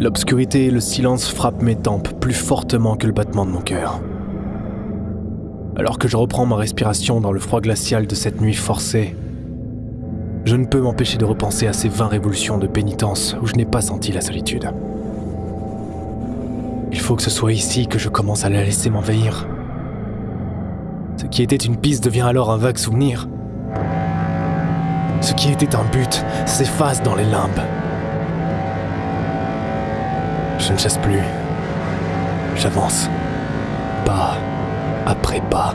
L'obscurité et le silence frappent mes tempes plus fortement que le battement de mon cœur. Alors que je reprends ma respiration dans le froid glacial de cette nuit forcée, je ne peux m'empêcher de repenser à ces 20 révolutions de pénitence où je n'ai pas senti la solitude. Il faut que ce soit ici que je commence à la laisser m'envahir. Ce qui était une piste devient alors un vague souvenir. Ce qui était un but s'efface dans les limbes. Je ne chasse plus. J'avance. Pas après pas.